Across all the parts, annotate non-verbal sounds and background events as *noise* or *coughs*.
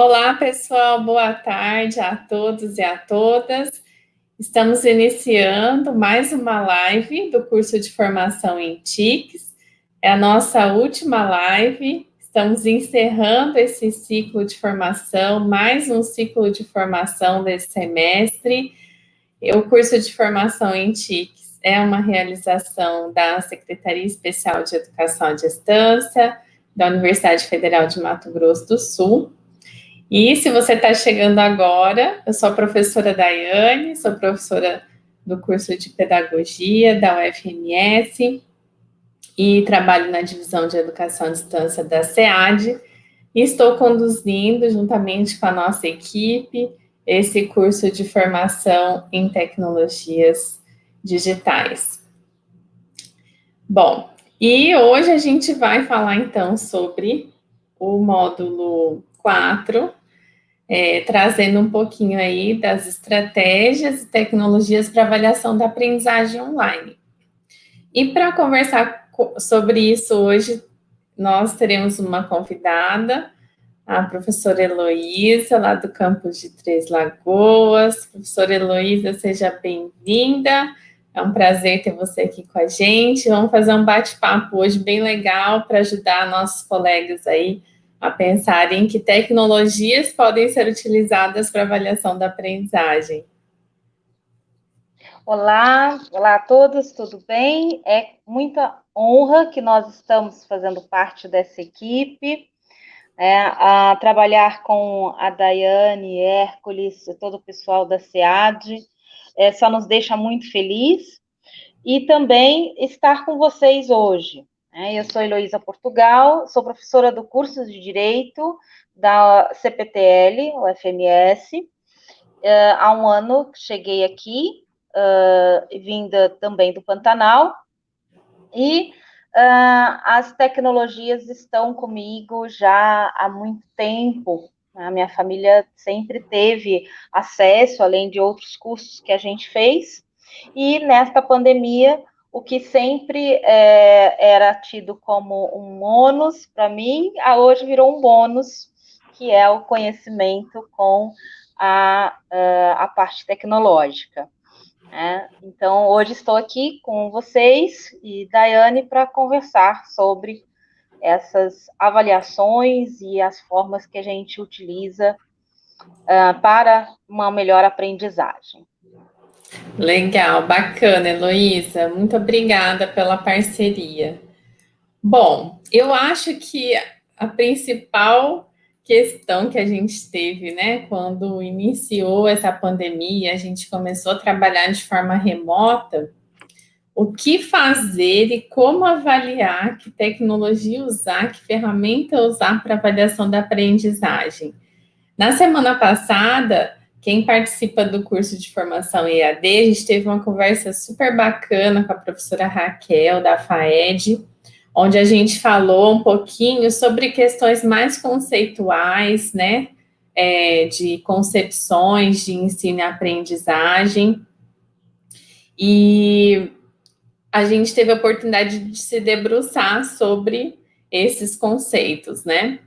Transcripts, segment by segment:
Olá, pessoal, boa tarde a todos e a todas. Estamos iniciando mais uma live do curso de formação em TICs. É a nossa última live. Estamos encerrando esse ciclo de formação, mais um ciclo de formação desse semestre. O curso de formação em TICs é uma realização da Secretaria Especial de Educação à Distância, da Universidade Federal de Mato Grosso do Sul. E se você está chegando agora, eu sou a professora Daiane, sou professora do curso de Pedagogia da UFMS e trabalho na divisão de Educação à Distância da SEAD e estou conduzindo, juntamente com a nossa equipe, esse curso de formação em tecnologias digitais. Bom, e hoje a gente vai falar, então, sobre o módulo 4, é, trazendo um pouquinho aí das estratégias e tecnologias para avaliação da aprendizagem online. E para conversar sobre isso hoje, nós teremos uma convidada, a professora Heloísa, lá do campus de Três Lagoas. Professora Heloísa, seja bem-vinda. É um prazer ter você aqui com a gente. Vamos fazer um bate-papo hoje bem legal para ajudar nossos colegas aí a pensarem que tecnologias podem ser utilizadas para avaliação da aprendizagem. Olá, olá a todos, tudo bem? É muita honra que nós estamos fazendo parte dessa equipe, é, a trabalhar com a Daiane, Hércules, todo o pessoal da SEAD, é, só nos deixa muito feliz, e também estar com vocês hoje. Né? Eu sou Heloísa Portugal, sou professora do curso de Direito da CPTL, o FMS, é, há um ano cheguei aqui, uh, vinda também do Pantanal, e uh, as tecnologias estão comigo já há muito tempo, a minha família sempre teve acesso, além de outros cursos que a gente fez, e nesta pandemia, o que sempre é, era tido como um ônus para mim, hoje virou um bônus, que é o conhecimento com a, a parte tecnológica. Né? Então, hoje estou aqui com vocês e Daiane para conversar sobre essas avaliações e as formas que a gente utiliza uh, para uma melhor aprendizagem. Legal, bacana, Heloísa. Muito obrigada pela parceria. Bom, eu acho que a principal questão que a gente teve, né, quando iniciou essa pandemia, a gente começou a trabalhar de forma remota, o que fazer e como avaliar, que tecnologia usar, que ferramenta usar para avaliação da aprendizagem. Na semana passada, quem participa do curso de formação EAD, a gente teve uma conversa super bacana com a professora Raquel, da FAED, onde a gente falou um pouquinho sobre questões mais conceituais, né, é, de concepções de ensino e aprendizagem, e a gente teve a oportunidade de se debruçar sobre esses conceitos, né?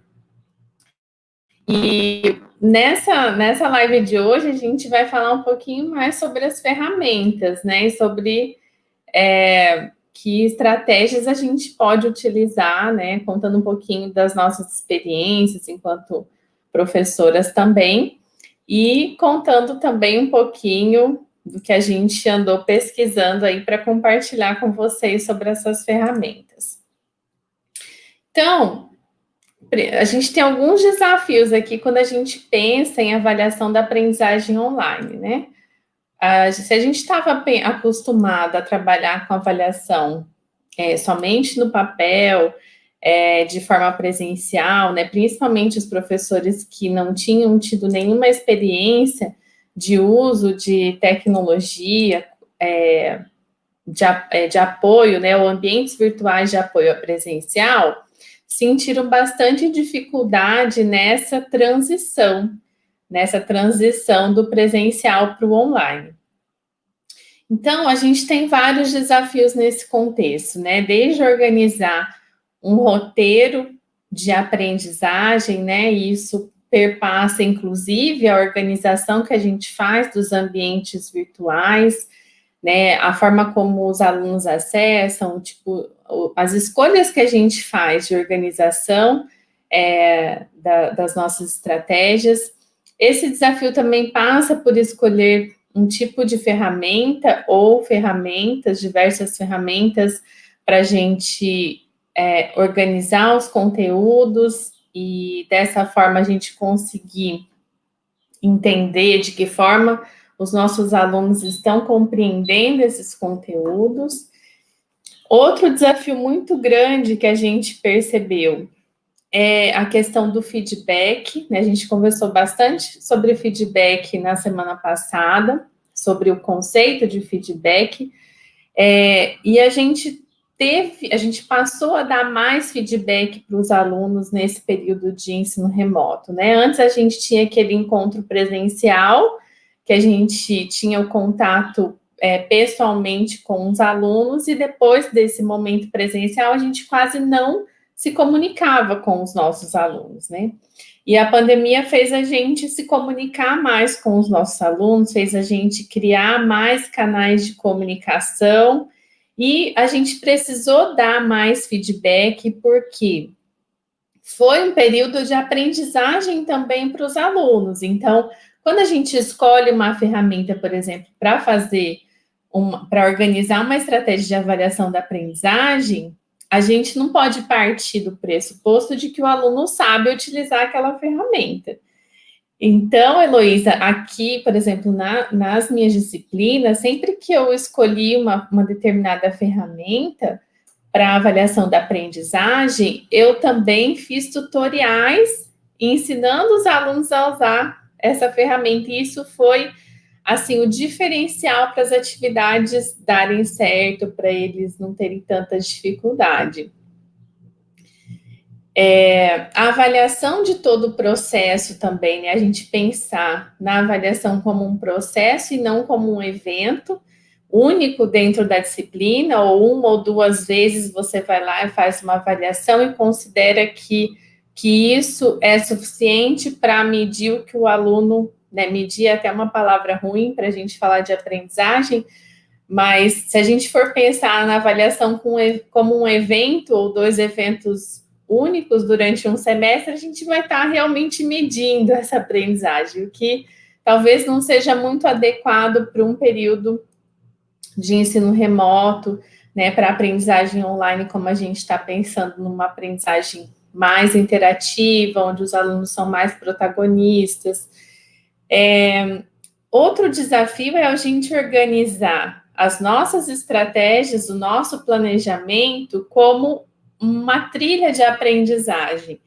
E nessa, nessa live de hoje, a gente vai falar um pouquinho mais sobre as ferramentas, né? E sobre é, que estratégias a gente pode utilizar, né? Contando um pouquinho das nossas experiências enquanto professoras também. E contando também um pouquinho do que a gente andou pesquisando aí para compartilhar com vocês sobre essas ferramentas. Então, a gente tem alguns desafios aqui quando a gente pensa em avaliação da aprendizagem online, né? se a gente estava acostumado a trabalhar com avaliação é, somente no papel, é, de forma presencial, né, principalmente os professores que não tinham tido nenhuma experiência de uso de tecnologia, é, de, é, de, apoio, né, ou ambientes virtuais de apoio presencial, sentiram bastante dificuldade nessa transição, nessa transição do presencial para o online. Então, a gente tem vários desafios nesse contexto, né, desde organizar um roteiro de aprendizagem, né, isso perpassa, inclusive, a organização que a gente faz dos ambientes virtuais, né, a forma como os alunos acessam, tipo, as escolhas que a gente faz de organização é, da, das nossas estratégias. Esse desafio também passa por escolher um tipo de ferramenta ou ferramentas, diversas ferramentas, para a gente é, organizar os conteúdos e dessa forma a gente conseguir entender de que forma os nossos alunos estão compreendendo esses conteúdos. Outro desafio muito grande que a gente percebeu é a questão do feedback, né? A gente conversou bastante sobre feedback na semana passada, sobre o conceito de feedback, é, e a gente teve, a gente passou a dar mais feedback para os alunos nesse período de ensino remoto, né? Antes a gente tinha aquele encontro presencial, que a gente tinha o contato é, pessoalmente com os alunos, e depois desse momento presencial, a gente quase não se comunicava com os nossos alunos, né? E a pandemia fez a gente se comunicar mais com os nossos alunos, fez a gente criar mais canais de comunicação, e a gente precisou dar mais feedback, porque foi um período de aprendizagem também para os alunos. Então, quando a gente escolhe uma ferramenta, por exemplo, para fazer, para organizar uma estratégia de avaliação da aprendizagem, a gente não pode partir do pressuposto de que o aluno sabe utilizar aquela ferramenta. Então, Heloísa, aqui, por exemplo, na, nas minhas disciplinas, sempre que eu escolhi uma, uma determinada ferramenta para avaliação da aprendizagem, eu também fiz tutoriais ensinando os alunos a usar essa ferramenta, e isso foi, assim, o diferencial para as atividades darem certo, para eles não terem tanta dificuldade. É, a avaliação de todo o processo também, né? A gente pensar na avaliação como um processo e não como um evento único dentro da disciplina, ou uma ou duas vezes você vai lá e faz uma avaliação e considera que que isso é suficiente para medir o que o aluno, né, medir é até uma palavra ruim para a gente falar de aprendizagem, mas se a gente for pensar na avaliação como um evento ou dois eventos únicos durante um semestre, a gente vai estar tá realmente medindo essa aprendizagem, o que talvez não seja muito adequado para um período de ensino remoto, né, para aprendizagem online, como a gente está pensando numa aprendizagem mais interativa, onde os alunos são mais protagonistas. É, outro desafio é a gente organizar as nossas estratégias, o nosso planejamento como uma trilha de aprendizagem.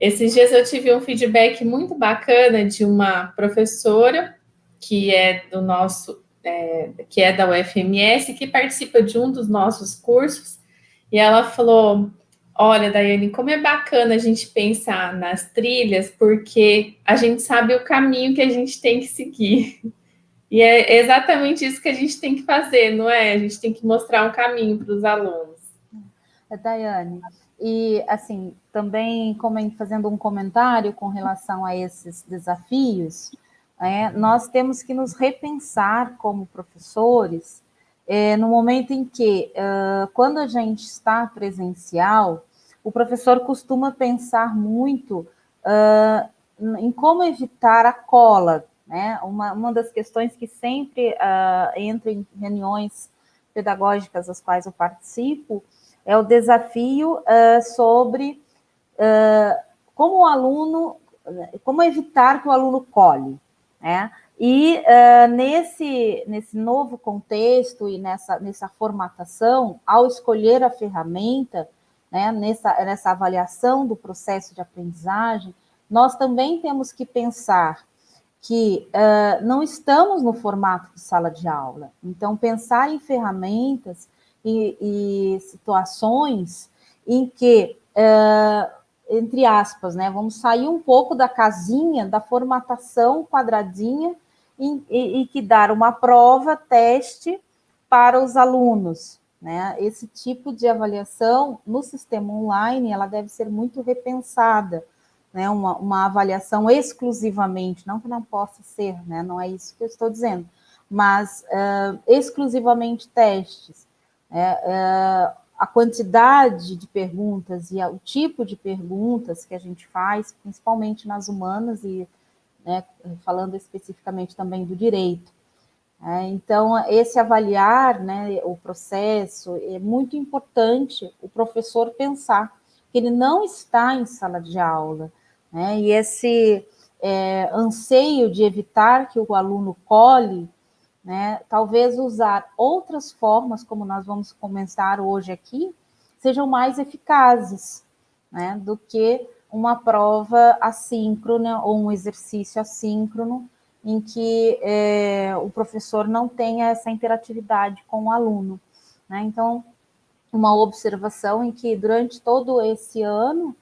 Esses dias eu tive um feedback muito bacana de uma professora que é do nosso, é, que é da UFMS, que participa de um dos nossos cursos, e ela falou: Olha, Daiane, como é bacana a gente pensar nas trilhas, porque a gente sabe o caminho que a gente tem que seguir. E é exatamente isso que a gente tem que fazer, não é? A gente tem que mostrar um caminho para os alunos. É, Daiane, e assim, também fazendo um comentário com relação a esses desafios, é, nós temos que nos repensar como professores é, no momento em que, uh, quando a gente está presencial, o professor costuma pensar muito uh, em como evitar a cola, né? Uma, uma das questões que sempre uh, entra em reuniões pedagógicas às quais eu participo é o desafio uh, sobre como o aluno, como evitar que o aluno cole, né? E uh, nesse, nesse novo contexto e nessa, nessa formatação, ao escolher a ferramenta, né, nessa, nessa avaliação do processo de aprendizagem, nós também temos que pensar que uh, não estamos no formato de sala de aula. Então, pensar em ferramentas e, e situações em que, uh, entre aspas, né, vamos sair um pouco da casinha, da formatação quadradinha, e, e, e que dar uma prova, teste para os alunos, né? Esse tipo de avaliação no sistema online, ela deve ser muito repensada, né, uma, uma avaliação exclusivamente, não que não possa ser, né, não é isso que eu estou dizendo, mas uh, exclusivamente testes. Uh, a quantidade de perguntas e o tipo de perguntas que a gente faz, principalmente nas humanas e né, falando especificamente também do direito. É, então, esse avaliar né, o processo é muito importante o professor pensar que ele não está em sala de aula, né, e esse é, anseio de evitar que o aluno cole né? Talvez usar outras formas, como nós vamos começar hoje aqui, sejam mais eficazes, né? Do que uma prova assíncrona ou um exercício assíncrono em que é, o professor não tenha essa interatividade com o aluno. Né? Então, uma observação em que durante todo esse ano,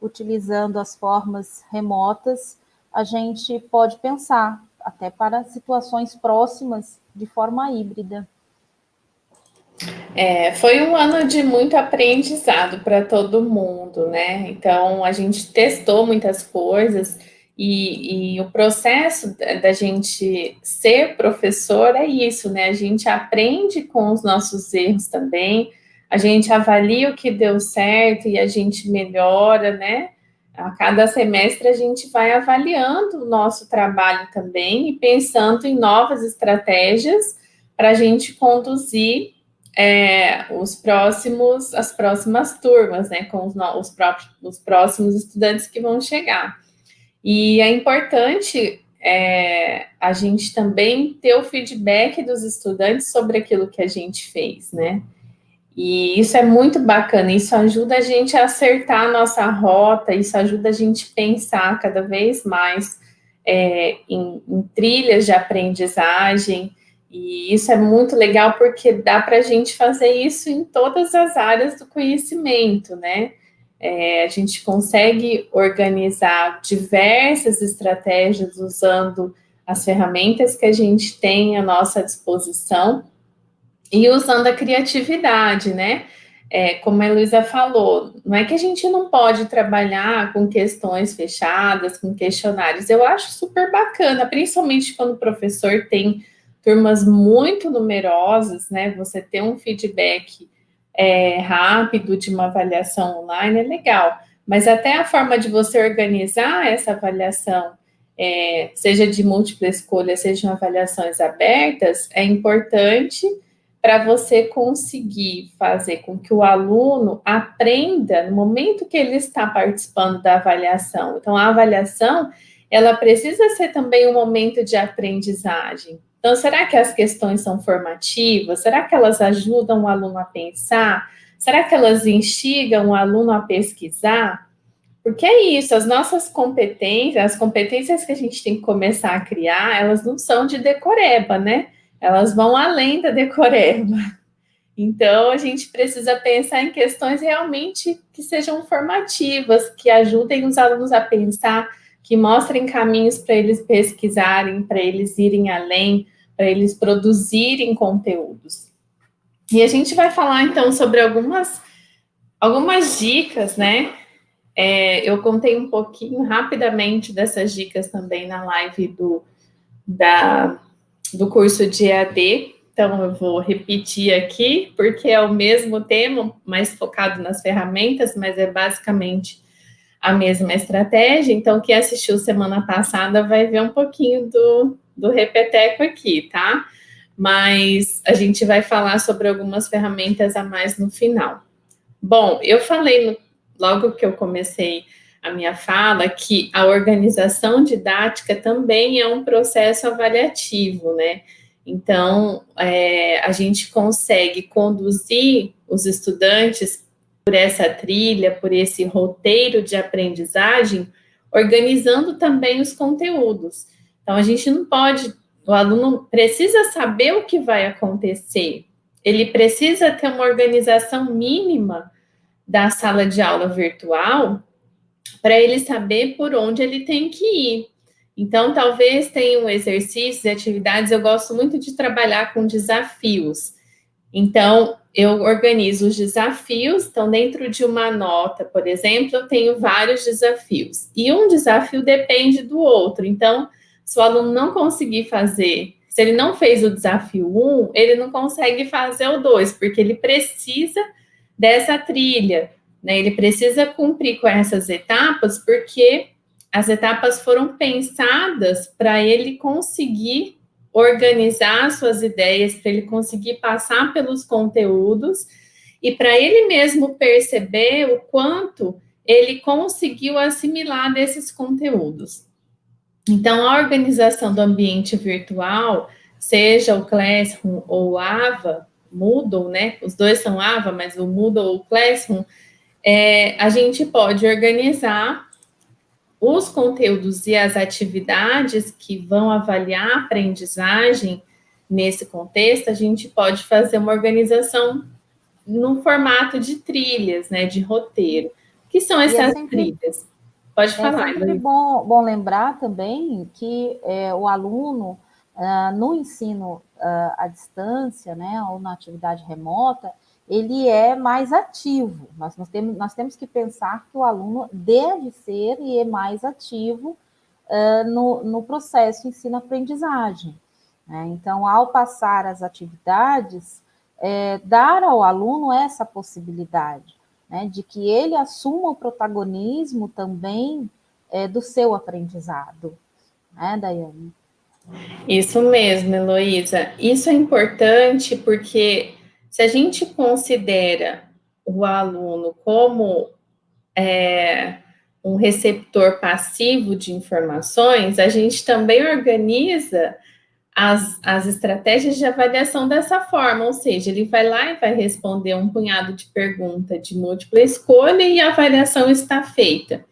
utilizando as formas remotas, a gente pode pensar até para situações próximas de forma híbrida. É, foi um ano de muito aprendizado para todo mundo, né? Então a gente testou muitas coisas e, e, o processo da gente ser professor é isso, né? A gente aprende com os nossos erros também, a gente avalia o que deu certo e a gente melhora, né? A cada semestre a gente vai avaliando o nosso trabalho também e pensando em novas estratégias para a gente conduzir é, os próximos, as próximas turmas, né, com os, os, próprios, os próximos estudantes que vão chegar. E é importante é, a gente também ter o feedback dos estudantes sobre aquilo que a gente fez, né? E isso é muito bacana, isso ajuda a gente a acertar a nossa rota, isso ajuda a gente pensar cada vez mais é, em, em, trilhas de aprendizagem, e isso é muito legal porque dá para a gente fazer isso em todas as áreas do conhecimento, né? É, a gente consegue organizar diversas estratégias usando as ferramentas que a gente tem à nossa disposição e usando a criatividade, né? É, como a Luísa falou, não é que a gente não pode trabalhar com questões fechadas, com questionários. Eu acho super bacana, principalmente quando o professor tem turmas muito numerosas, né? Você ter um feedback é, rápido de uma avaliação online é legal. Mas até a forma de você organizar essa avaliação, é, seja de múltipla escolha, sejam avaliações abertas, é importante para você conseguir fazer com que o aluno aprenda no momento que ele está participando da avaliação. Então, a avaliação, ela precisa ser também um momento de aprendizagem. Então, será que as questões são formativas? Será que elas ajudam o aluno a pensar? Será que elas instigam o aluno a pesquisar? Porque é isso, as nossas competências, as competências que a gente tem que começar a criar, elas não são de decoreba, né? elas vão além da decoreba. Então, a gente precisa pensar em questões realmente que sejam formativas, que ajudem os alunos a pensar, que mostrem caminhos para eles pesquisarem, para eles irem além, para eles produzirem conteúdos. E a gente vai falar, então, sobre algumas, algumas dicas, né? É, eu contei um pouquinho rapidamente dessas dicas também na live do, da do curso de EAD, então eu vou repetir aqui, porque é o mesmo tema, mais focado nas ferramentas, mas é basicamente a mesma estratégia. Então, quem assistiu semana passada vai ver um pouquinho do, do repeteco aqui, tá? Mas a gente vai falar sobre algumas ferramentas a mais no final. Bom, eu falei no, logo que eu comecei a minha fala que a organização didática também é um processo avaliativo, né? Então, é, a gente consegue conduzir os estudantes por essa trilha, por esse roteiro de aprendizagem, organizando também os conteúdos. Então, a gente não pode, o aluno precisa saber o que vai acontecer, ele precisa ter uma organização mínima da sala de aula virtual para ele saber por onde ele tem que ir. Então, talvez tenham exercícios e atividades, eu gosto muito de trabalhar com desafios. Então, eu organizo os desafios, então dentro de uma nota, por exemplo, eu tenho vários desafios, e um desafio depende do outro, então, se o aluno não conseguir fazer, se ele não fez o desafio 1, ele não consegue fazer o 2, porque ele precisa dessa trilha, né? Ele precisa cumprir com essas etapas, porque as etapas foram pensadas para ele conseguir organizar suas ideias, para ele conseguir passar pelos conteúdos e para ele mesmo perceber o quanto ele conseguiu assimilar desses conteúdos. Então, a organização do ambiente virtual, seja o Classroom ou o Ava, Moodle, né? Os dois são Ava, mas o Moodle ou o Classroom, é, a gente pode organizar os conteúdos e as atividades que vão avaliar a aprendizagem nesse contexto, a gente pode fazer uma organização no formato de trilhas, né, de roteiro. O que são é essas sempre, trilhas? Pode falar. É sempre bom, bom lembrar também que é, o aluno, uh, no ensino uh, à distância, né, ou na atividade remota, ele é mais ativo. Nós, nós, temos, nós temos que pensar que o aluno deve ser e é mais ativo uh, no, no processo ensino-aprendizagem. Né? Então, ao passar as atividades, é, dar ao aluno essa possibilidade né, de que ele assuma o protagonismo também é, do seu aprendizado. Né, Daiane? Isso mesmo, Heloísa. Isso é importante porque se a gente considera o aluno como é, um receptor passivo de informações, a gente também organiza as, as estratégias de avaliação dessa forma, ou seja, ele vai lá e vai responder um punhado de pergunta de múltipla escolha e a avaliação está feita.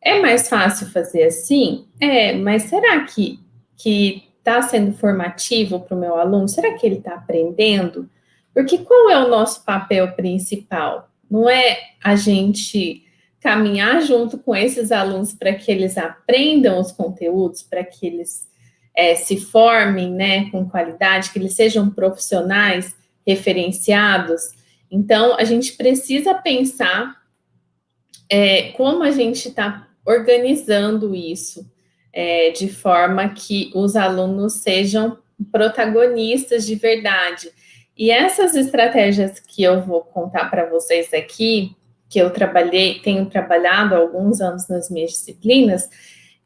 É mais fácil fazer assim? É, mas será que que está sendo formativo para o meu aluno? Será que ele está aprendendo? Porque qual é o nosso papel principal? Não é a gente caminhar junto com esses alunos para que eles aprendam os conteúdos, para que eles é, se formem né, com qualidade, que eles sejam profissionais referenciados. Então, a gente precisa pensar é, como a gente está organizando isso, é, de forma que os alunos sejam protagonistas de verdade. E essas estratégias que eu vou contar para vocês aqui, que eu trabalhei, tenho trabalhado há alguns anos nas minhas disciplinas,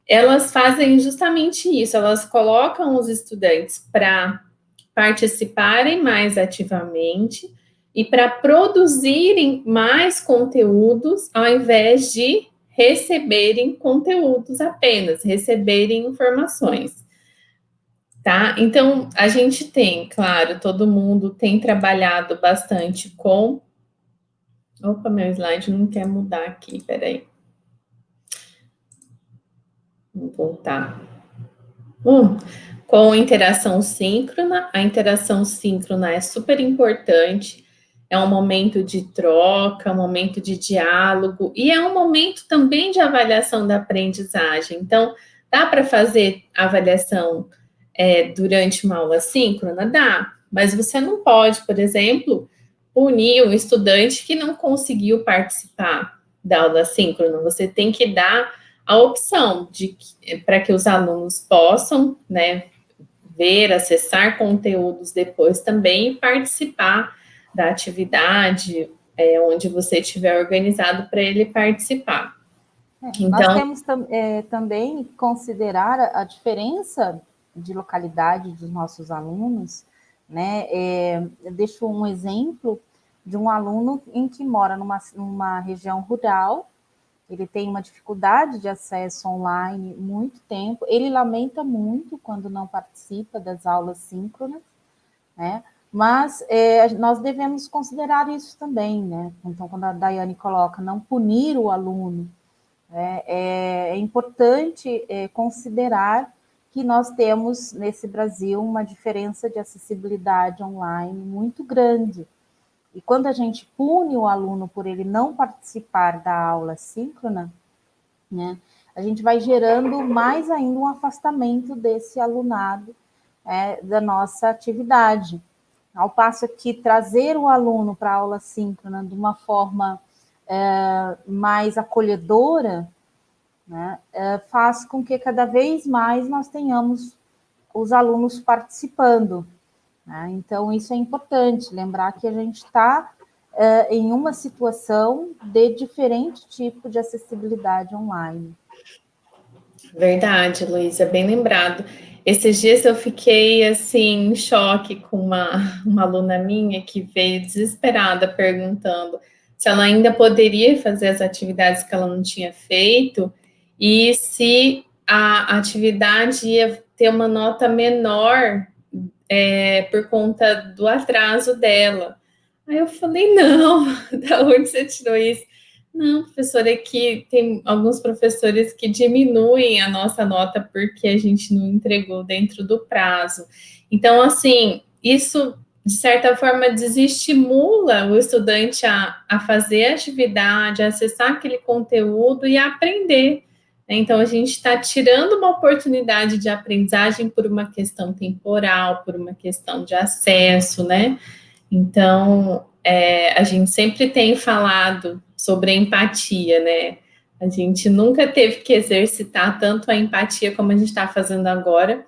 elas fazem justamente isso, elas colocam os estudantes para participarem mais ativamente e para produzirem mais conteúdos ao invés de receberem conteúdos apenas, receberem informações tá? Então, a gente tem, claro, todo mundo tem trabalhado bastante com... Opa, meu slide não quer mudar aqui, peraí. Vou voltar. Um, com interação síncrona, a interação síncrona é super importante, é um momento de troca, um momento de diálogo, e é um momento também de avaliação da aprendizagem. Então, dá para fazer avaliação é, durante uma aula síncrona? Dá, mas você não pode, por exemplo, punir um estudante que não conseguiu participar da aula síncrona. Você tem que dar a opção de para que os alunos possam, né, ver, acessar conteúdos depois também e participar da atividade é, onde você tiver organizado para ele participar. É, então, nós temos tam, é, também considerar a diferença de localidade dos nossos alunos, né? É, eu deixo um exemplo de um aluno em que mora numa, numa região rural, ele tem uma dificuldade de acesso online muito tempo, ele lamenta muito quando não participa das aulas síncronas, né? Mas é, nós devemos considerar isso também, né? Então, quando a Daiane coloca não punir o aluno, né? é, é importante é, considerar que nós temos nesse Brasil uma diferença de acessibilidade online muito grande. E quando a gente pune o aluno por ele não participar da aula síncrona, né, a gente vai gerando mais ainda um afastamento desse alunado é, da nossa atividade. ao passo que trazer o aluno para a aula síncrona de uma forma é, mais acolhedora, né, é, faz com que cada vez mais nós tenhamos os alunos participando. Né? Então, isso é importante, lembrar que a gente está é, em uma situação de diferente tipo de acessibilidade online. Verdade, Luísa, bem lembrado. Esses dias eu fiquei, assim, em choque com uma, uma aluna minha que veio desesperada perguntando se ela ainda poderia fazer as atividades que ela não tinha feito e se a atividade ia ter uma nota menor é, por conta do atraso dela. Aí eu falei, não, *laughs* da onde você tirou isso? Não, professora, é que tem alguns professores que diminuem a nossa nota porque a gente não entregou dentro do prazo. Então, assim, isso, de certa forma, desestimula o estudante a, a fazer a atividade, a acessar aquele conteúdo e a aprender. Então, a gente está tirando uma oportunidade de aprendizagem por uma questão temporal, por uma questão de acesso, né? Então, é, a gente sempre tem falado sobre empatia, né? A gente nunca teve que exercitar tanto a empatia como a gente está fazendo agora.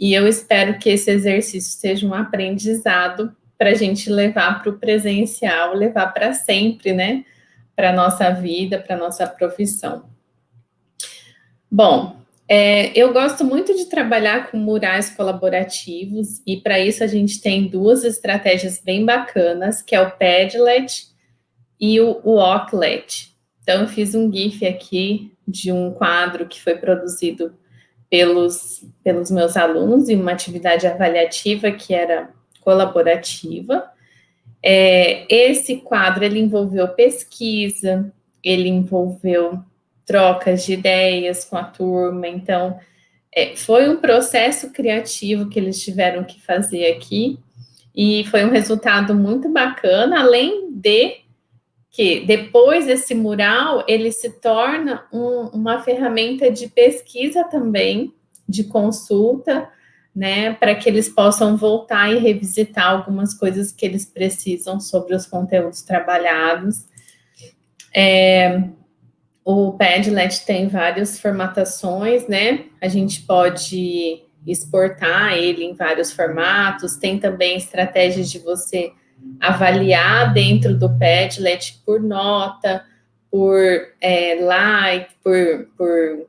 E eu espero que esse exercício seja um aprendizado para a gente levar para o presencial, levar para sempre, né? Para a nossa vida, para a nossa profissão. Bom, é, eu gosto muito de trabalhar com murais colaborativos e para isso a gente tem duas estratégias bem bacanas, que é o Padlet e o, Ocklet. Então, eu fiz um GIF aqui de um quadro que foi produzido pelos, pelos meus alunos em uma atividade avaliativa que era colaborativa. É, esse quadro, ele envolveu pesquisa, ele envolveu trocas de ideias com a turma, então, é, foi um processo criativo que eles tiveram que fazer aqui, e foi um resultado muito bacana, além de que depois esse mural ele se torna um, uma ferramenta de pesquisa também, de consulta, né, para que eles possam voltar e revisitar algumas coisas que eles precisam sobre os conteúdos trabalhados. É, o Padlet tem várias formatações, né, a gente pode exportar ele em vários formatos, tem também estratégias de você avaliar dentro do Padlet por nota, por é, like, por, por...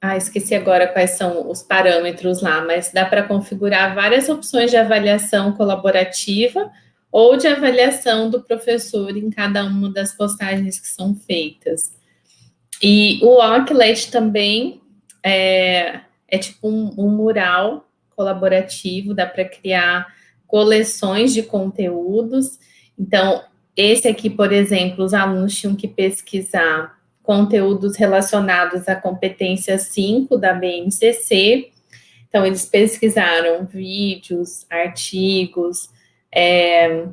Ah, esqueci agora quais são os parâmetros lá, mas dá para configurar várias opções de avaliação colaborativa ou de avaliação do professor em cada uma das postagens que são feitas. E o Ocklet também é, é tipo um, um mural colaborativo, dá para criar coleções de conteúdos. Então, esse aqui, por exemplo, os alunos tinham que pesquisar conteúdos relacionados à competência 5 da BNCC. Então, eles pesquisaram vídeos, artigos, é,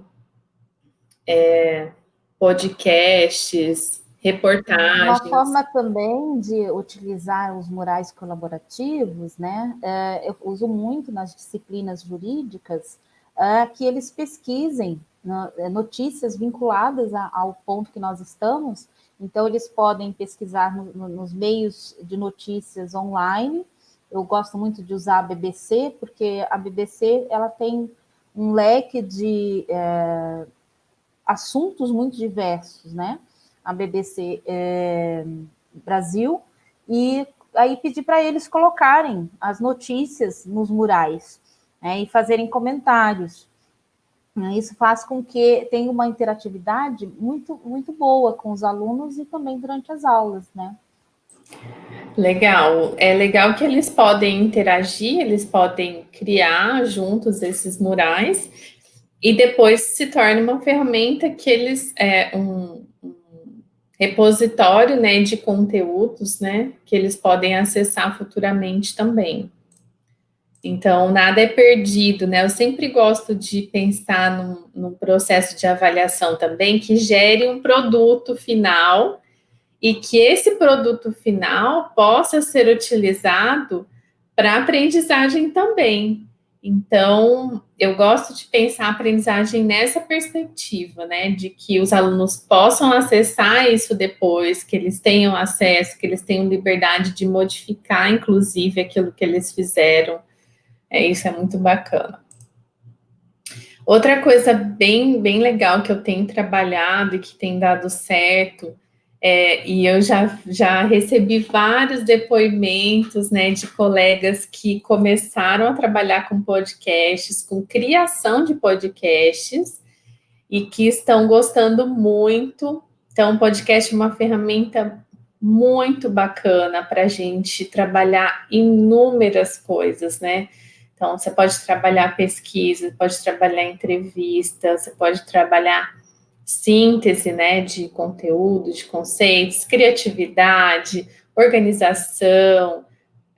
é, podcasts, reportagens. Uma forma também de utilizar os murais colaborativos, né? É, eu uso muito nas disciplinas jurídicas, uh, que eles pesquisem é, notícias vinculadas ao ponto que nós estamos. Então, eles podem pesquisar no, no, nos meios de notícias online. Eu gosto muito de usar a BBC, porque a BBC ela tem um leque de é, assuntos muito diversos, né? A BBC é, Brasil, e aí pedir para eles colocarem as notícias nos murais né, e fazerem comentários. Isso faz com que tenha uma interatividade muito, muito boa com os alunos e também durante as aulas, né? Legal, é legal que eles podem interagir, eles podem criar juntos esses murais e depois se torna uma ferramenta que eles, é um repositório, né, de conteúdos, né, que eles podem acessar futuramente também. Então, nada é perdido, né? Eu sempre gosto de pensar num, num, processo de avaliação também que gere um produto final e que esse produto final possa ser utilizado para aprendizagem também. Então, eu gosto de pensar a aprendizagem nessa perspectiva, né, de que os alunos possam acessar isso depois, que eles tenham acesso, que eles tenham liberdade de modificar, inclusive, aquilo que eles fizeram. É, isso é muito bacana. Outra coisa bem, bem legal que eu tenho trabalhado e que tem dado certo é, e eu já, já recebi vários depoimentos né, de colegas que começaram a trabalhar com podcasts, com criação de podcasts, e que estão gostando muito. Então, o podcast é uma ferramenta muito bacana para a gente trabalhar inúmeras coisas, né? Então, você pode trabalhar pesquisa, pode trabalhar entrevista, você pode trabalhar síntese né, de conteúdo, de conceitos, criatividade, organização,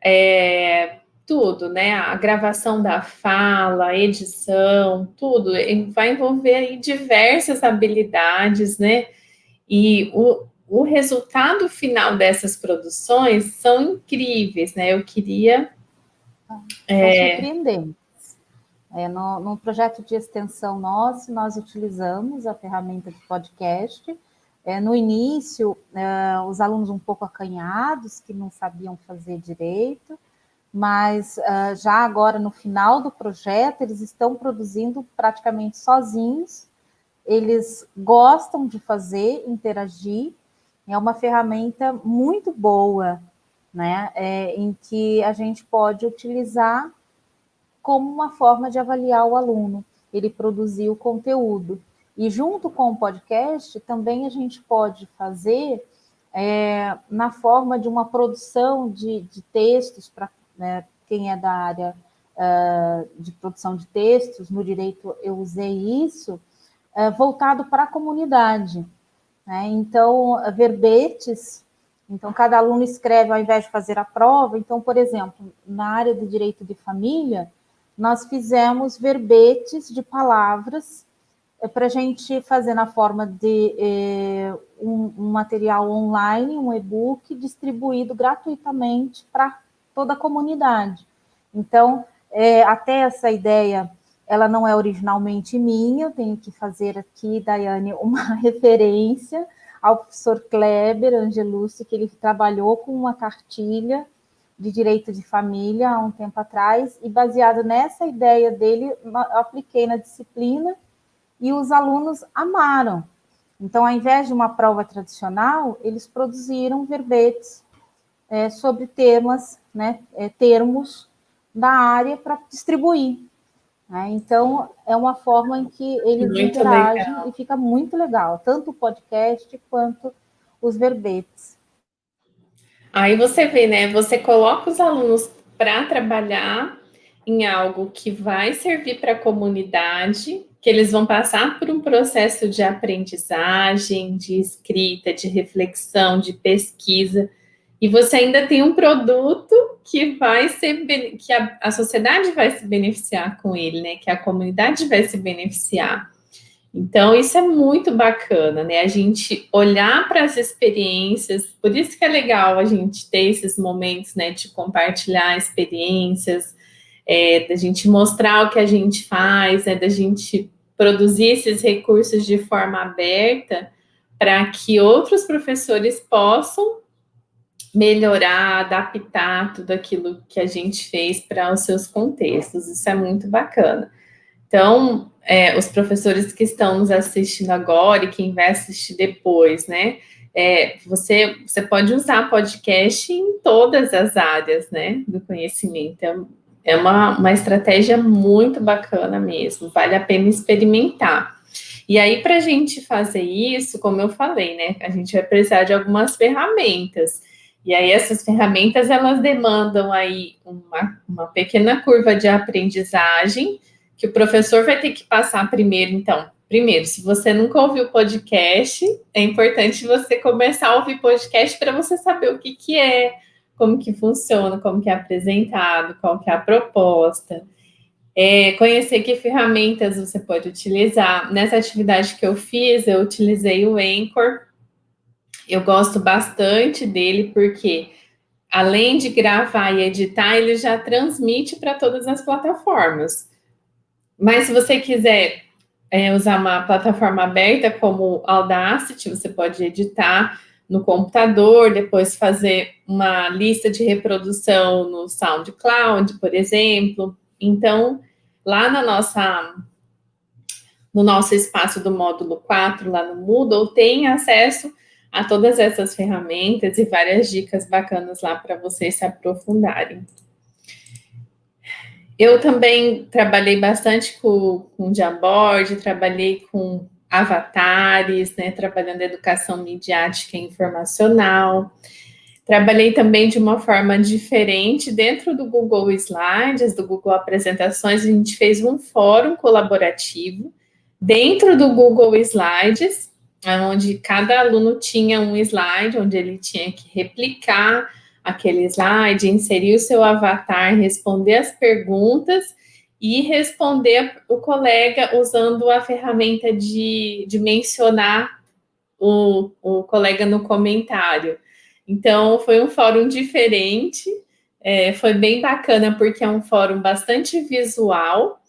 é, tudo, né? A gravação da fala, edição, tudo, vai envolver aí diversas habilidades, né? E o, o resultado final dessas produções são incríveis, né? Eu queria. É, surpreendente. É, no, projeto de extensão nosso, nós utilizamos a ferramenta de podcast. É, no início, é, os alunos um pouco acanhados, que não sabiam fazer direito, mas é, já agora, no final do projeto, eles estão produzindo praticamente sozinhos, eles gostam de fazer, interagir, é uma ferramenta muito boa, né, é, em que a gente pode utilizar como uma forma de avaliar o aluno. Ele produziu o conteúdo. E junto com o podcast, também a gente pode fazer é, na forma de uma produção de, de textos, para né, quem é da área uh, de produção de textos, no direito eu usei isso, uh, voltado para a comunidade. Né? Então, verbetes, então cada aluno escreve ao invés de fazer a prova. Então, por exemplo, na área do direito de família, nós fizemos verbetes de palavras é, para a gente fazer na forma de é, um, um, material online, um e-book, distribuído gratuitamente para toda a comunidade. Então, é, até essa ideia, ela não é originalmente minha, eu tenho que fazer aqui, Daiane, uma *laughs* referência ao professor Kleber Angelucci, que ele trabalhou com uma cartilha de direito de família há um tempo atrás, e baseado nessa ideia dele, eu apliquei na disciplina e os alunos amaram. Então, ao invés de uma prova tradicional, eles produziram verbetes é, sobre temas, né, é, termos da área para distribuir. Né? Então, é uma forma em que eles muito interagem legal. e fica muito legal, tanto o podcast quanto os verbetes. Aí você vê, né? Você coloca os alunos para trabalhar em algo que vai servir para a comunidade, que eles vão passar por um processo de aprendizagem, de escrita, de reflexão, de pesquisa, e você ainda tem um produto que vai ser que a, a sociedade vai se beneficiar com ele, né? Que a comunidade vai se beneficiar. Então, isso é muito bacana, né? A gente olhar para as experiências, por isso que é legal a gente ter esses momentos, né, de compartilhar experiências, é, da gente mostrar o que a gente faz, né, da gente produzir esses recursos de forma aberta para que outros professores possam melhorar, adaptar tudo aquilo que a gente fez para os seus contextos. Isso é muito bacana. Então, é, os professores que estão nos assistindo agora e quem vai assistir depois, né? É, você, você pode usar podcast em todas as áreas, né, do conhecimento. É, é uma, uma estratégia muito bacana mesmo, vale a pena experimentar. E aí, para a gente fazer isso, como eu falei, né, a gente vai precisar de algumas ferramentas. E aí, essas ferramentas, elas demandam aí uma, uma pequena curva de aprendizagem, que o professor vai ter que passar primeiro, então. Primeiro, se você nunca ouviu podcast, é importante você começar a ouvir podcast para você saber o que, que é, como que funciona, como que é apresentado, qual que é a proposta. É, conhecer que ferramentas você pode utilizar. Nessa atividade que eu fiz, eu utilizei o Anchor. Eu gosto bastante dele porque além de gravar e editar, ele já transmite para todas as plataformas. Mas se você quiser é, usar uma plataforma aberta como Audacity, você pode editar no computador, depois fazer uma lista de reprodução no SoundCloud, por exemplo. Então, lá na nossa no nosso espaço do módulo 4, lá no Moodle, tem acesso a todas essas ferramentas e várias dicas bacanas lá para vocês se aprofundarem. Eu também trabalhei bastante com, com Jamboard, trabalhei com avatares, né, trabalhando educação midiática e informacional. Trabalhei também de uma forma diferente dentro do Google Slides, do Google Apresentações, a gente fez um fórum colaborativo dentro do Google Slides, onde cada aluno tinha um slide, onde ele tinha que replicar aquele slide, inserir o seu avatar, responder as perguntas e responder o colega usando a ferramenta de, de mencionar o, o colega no comentário. Então, foi um fórum diferente, é, foi bem bacana, porque é um fórum bastante visual,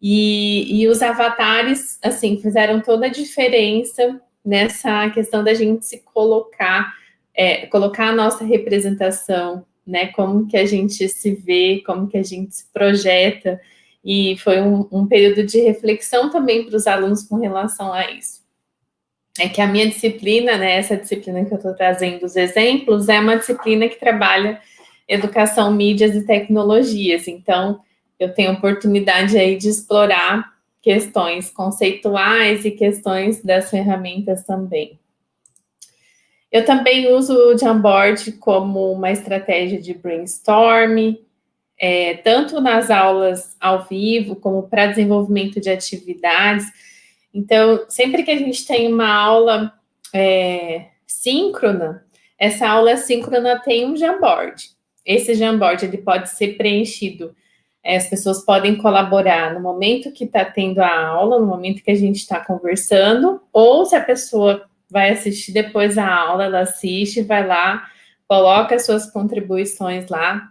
e, e os avatares, assim, fizeram toda a diferença nessa questão da gente se colocar é, colocar a nossa representação, né, como que a gente se vê, como que a gente se projeta, e foi um, um período de reflexão também para os alunos com relação a isso. É que a minha disciplina, né, essa disciplina que eu estou trazendo os exemplos, é uma disciplina que trabalha educação, mídias e tecnologias, então eu tenho oportunidade aí de explorar questões conceituais e questões das ferramentas também. Eu também uso o Jamboard como uma estratégia de brainstorm, é, tanto nas aulas ao vivo, como para desenvolvimento de atividades. Então, sempre que a gente tem uma aula é, síncrona, essa aula síncrona tem um Jamboard. Esse Jamboard ele pode ser preenchido, é, as pessoas podem colaborar no momento que está tendo a aula, no momento que a gente está conversando, ou se a pessoa vai assistir depois a aula, ela assiste, vai lá, coloca suas contribuições lá.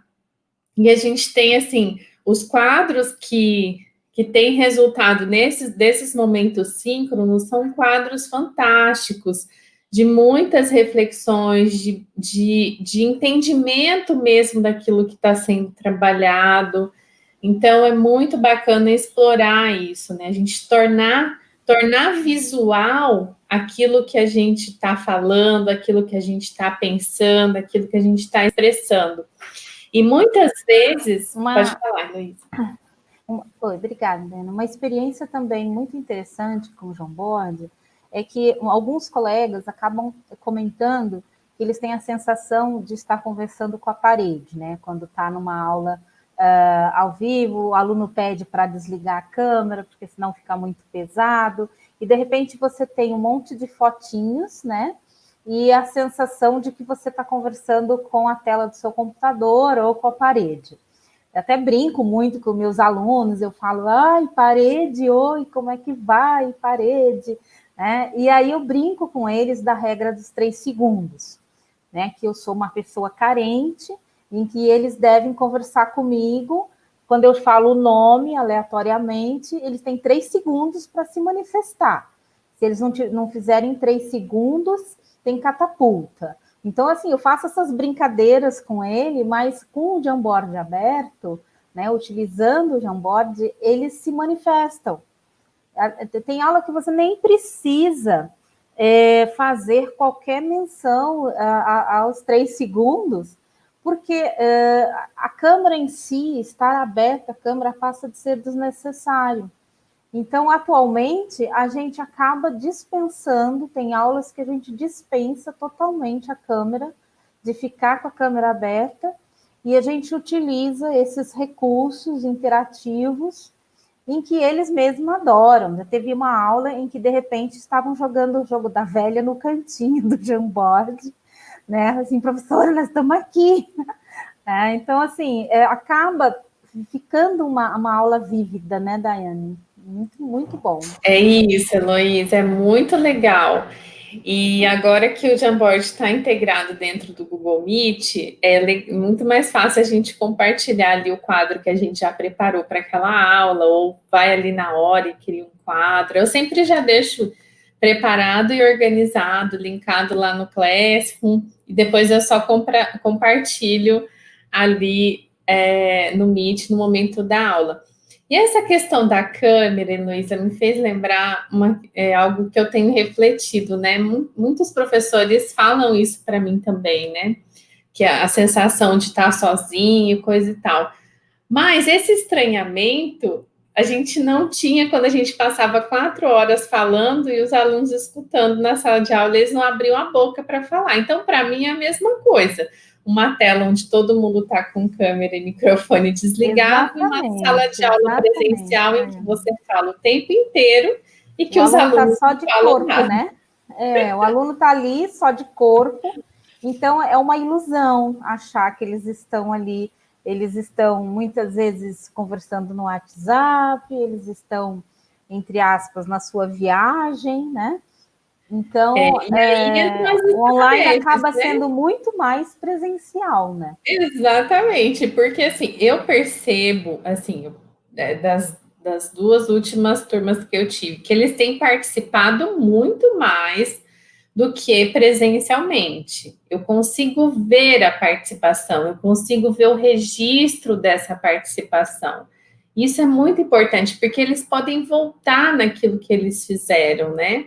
E a gente tem, assim, os quadros que, que têm resultado nesses, desses momentos síncronos são quadros fantásticos, de muitas reflexões, de, de, de entendimento mesmo daquilo que está sendo trabalhado. Então, é muito bacana explorar isso, né? A gente tornar tornar visual aquilo que a gente está falando, aquilo que a gente está pensando, aquilo que a gente está expressando. E muitas vezes... Uma... Pode falar, Luísa. *coughs* Oi, obrigada, Dana. Uma experiência também muito interessante com o João Borde é que alguns colegas acabam comentando que eles têm a sensação de estar conversando com a parede, né? Quando está numa aula uh, ao vivo, o aluno pede para desligar a câmera, porque senão fica muito pesado, e de repente você tem um monte de fotinhos, né? E a sensação de que você está conversando com a tela do seu computador ou com a parede. Eu até brinco muito com meus alunos, eu falo, ai, parede, oi, como é que vai, parede? Né? E aí eu brinco com eles da regra dos três segundos, né? Que eu sou uma pessoa carente, em que eles devem conversar comigo. Quando eu falo o nome aleatoriamente, eles têm três segundos para se manifestar. Se eles não, não fizerem três segundos, tem catapulta. Então, assim, eu faço essas brincadeiras com ele, mas com o Jamboard aberto, né, utilizando o Jamboard, eles se manifestam. Tem aula que você nem precisa é, fazer qualquer menção a, a, aos três segundos, porque uh, a câmara em si, estar aberta, a câmara passa de ser desnecessário. Então, atualmente, a gente acaba dispensando, tem aulas que a gente dispensa totalmente a câmera, de ficar com a câmera aberta, e a gente utiliza esses recursos interativos em que eles mesmos adoram. Já teve uma aula em que, de repente, estavam jogando o jogo da velha no cantinho do Jamboard, né? Assim, professora, nós estamos aqui. *laughs* É, então, assim, é, acaba ficando uma, uma aula vívida, né, Daiane? Muito, muito bom. É isso, Heloísa, é muito legal. E agora que o Jamboard está integrado dentro do Google Meet, é muito mais fácil a gente compartilhar ali o quadro que a gente já preparou para aquela aula, ou vai ali na hora e cria um quadro. Eu sempre já deixo preparado e organizado, linkado lá no Classroom, e depois eu só compra, compartilho ali é, no Meet no momento da aula. E essa questão da câmera, Heloísa, me fez lembrar uma, é, algo que eu tenho refletido, né? Muitos professores falam isso para mim também, né? Que é a sensação de estar sozinho, coisa e tal. Mas esse estranhamento a gente não tinha quando a gente passava quatro horas falando e os alunos escutando na sala de aula, eles não abriam a boca para falar. Então, para mim, é a mesma coisa uma tela onde todo mundo está com câmera e microfone desligado, exatamente, uma sala de aula presencial em que você fala o tempo inteiro e que o os aluno tá alunos tá só de corpo, nada. né? É, o aluno está ali só de corpo, então é uma ilusão achar que eles estão ali, eles estão muitas vezes conversando no WhatsApp, eles estão, entre aspas, na sua viagem, né? Então, é, é, o online acaba né? sendo muito mais presencial, né? Exatamente, porque assim, eu percebo, assim, é, das, das duas últimas turmas que eu tive, que eles têm participado muito mais do que presencialmente. Eu consigo ver a participação, eu consigo ver o registro dessa participação. Isso é muito importante, porque eles podem voltar naquilo que eles fizeram, né?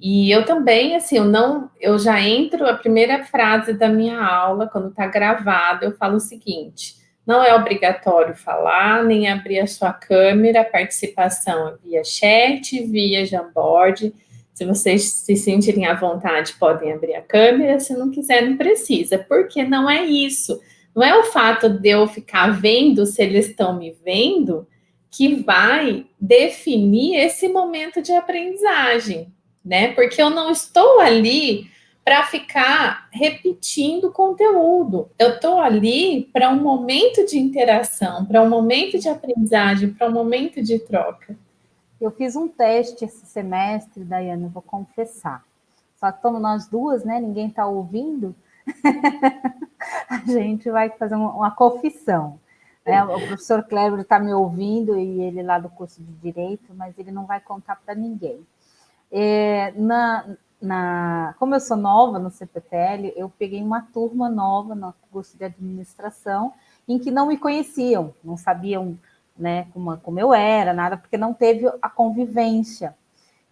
E eu também, assim, eu não, eu já entro a primeira frase da minha aula, quando está gravado, eu falo o seguinte: não é obrigatório falar, nem abrir a sua câmera, participação é via chat, via Jamboard. Se vocês se sentirem à vontade, podem abrir a câmera, se não quiser, não precisa, porque não é isso. Não é o fato de eu ficar vendo se eles estão me vendo que vai definir esse momento de aprendizagem né? Porque eu não estou ali para ficar repetindo conteúdo. Eu estou ali para um momento de interação, para um momento de aprendizagem, para um momento de troca. Eu fiz um teste esse semestre, Daiane, vou confessar. Só que estamos nós duas, né? Ninguém está ouvindo. *laughs* a gente vai fazer uma, uma confissão. Né? O professor Cleber está me ouvindo e ele lá do curso de Direito, mas ele não vai contar para ninguém. É, na, na, como eu sou nova no CPTL, eu peguei uma turma nova no curso de administração, em que não me conheciam, não sabiam né, como, como eu era, nada, porque não teve a convivência.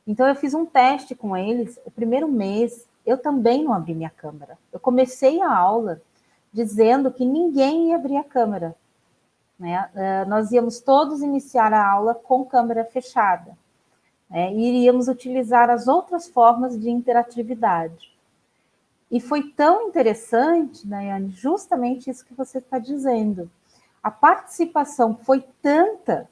Então, eu fiz um teste com eles. O primeiro mês, eu também não abri minha câmera. Eu comecei a aula dizendo que ninguém ia abrir a câmera. Né? Uh, nós íamos todos iniciar a aula com câmera fechada né, e iríamos utilizar as outras formas de interatividade. E foi tão interessante, Nayane, justamente isso que você está dizendo. A participação foi tanta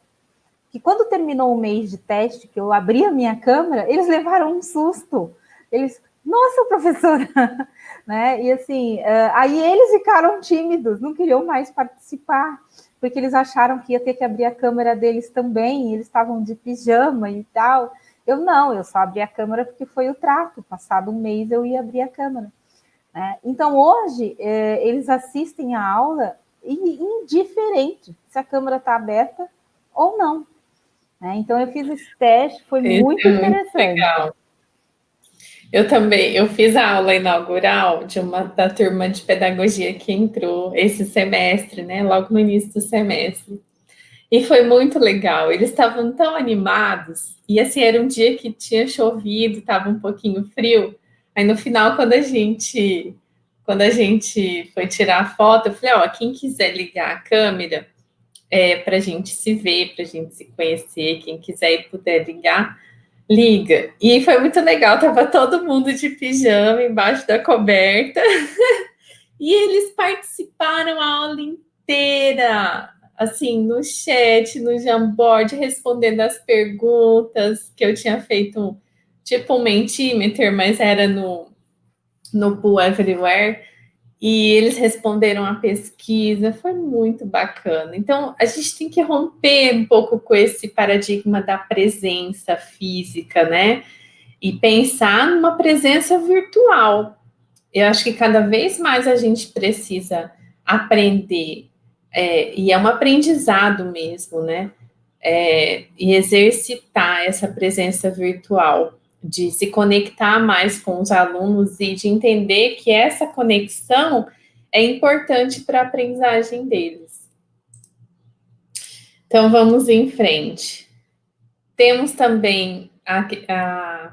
que quando terminou o mês de teste, que eu abri a minha câmera, eles levaram um susto. Eles, nossa, professora! *laughs* né? E assim, uh, aí eles ficaram tímidos, não queriam mais participar porque eles acharam que ia ter que abrir a câmera deles também, eles estavam de pijama e tal. Eu não, eu só abri a câmera porque foi o trato. Passado um mês eu ia abrir a câmera. Né? Então hoje é, eles assistem a aula indiferente se a câmera está aberta ou não. Né? Então eu fiz esse teste, foi esse muito é interessante. Muito legal. Eu também, eu fiz a aula inaugural de uma da turma de pedagogia que entrou esse semestre, né? Logo no início do semestre. E foi muito legal. Eles estavam tão animados. E assim, era um dia que tinha chovido, estava um pouquinho frio. Aí no final, quando a gente quando a gente foi tirar a foto, eu falei, ó, quem quiser ligar a câmera é, para a gente se ver, para a gente se conhecer, quem quiser e puder ligar, liga. E foi muito legal, tava todo mundo de pijama embaixo da coberta. *laughs* e eles participaram a aula inteira, assim, no chat, no Jamboard, respondendo as perguntas que eu tinha feito, tipo um Mentimeter, mas era no, no Pool Everywhere e eles responderam a pesquisa, foi muito bacana. Então, a gente tem que romper um pouco com esse paradigma da presença física, né? e pensar numa presença virtual. Eu acho que cada vez mais a gente precisa aprender, é, e é um aprendizado mesmo, né? É, e exercitar essa presença virtual, de se conectar mais com os alunos e de entender que essa conexão é importante para a aprendizagem deles. Então, vamos em frente. Temos também a, a,